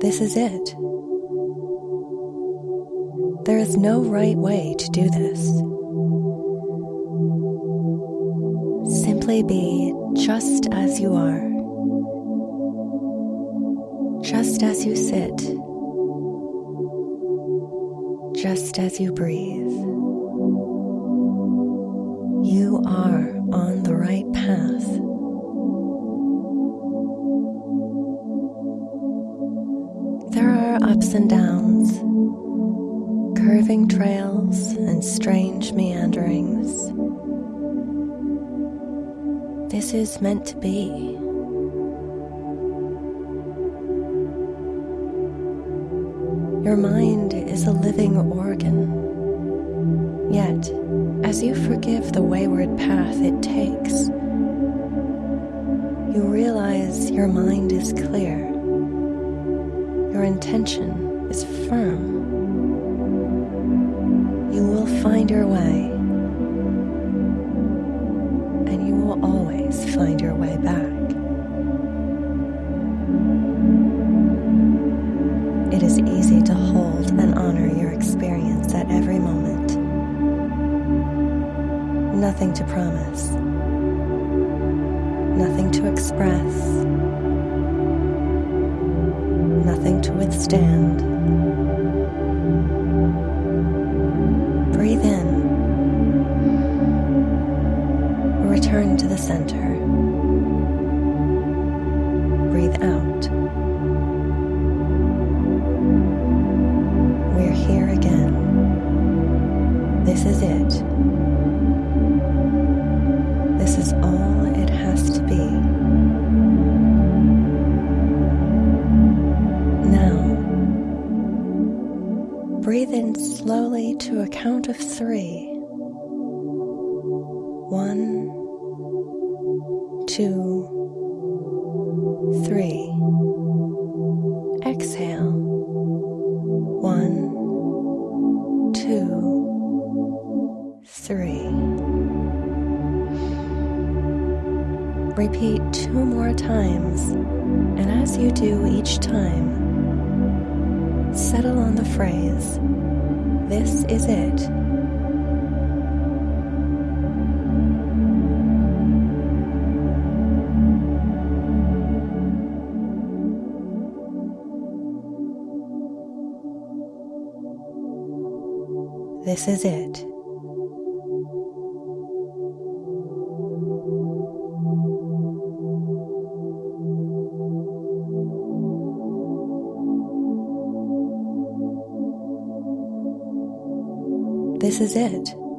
This is it. There is no right way to do this. Simply be just as you are, just as you sit, just as you breathe. You are on the right path. Are ups and downs, curving trails and strange meanderings. This is meant to be. Your mind is a living organ. Yet, as you forgive the wayward path it takes, you realize your mind is clear your intention is firm, you will find your way, and you will always find your way back. It is easy to hold and honor your experience at every moment. Nothing to promise, nothing to express withstand. Breathe in. Return to the center. Breathe out. We're here again. This is it. This is all it has to be. Breathe in slowly to a count of three. One, two, three. Exhale. One, two, three. Repeat two more times, and as you do each time, settle on the phrase, This is it. This is it. This is it.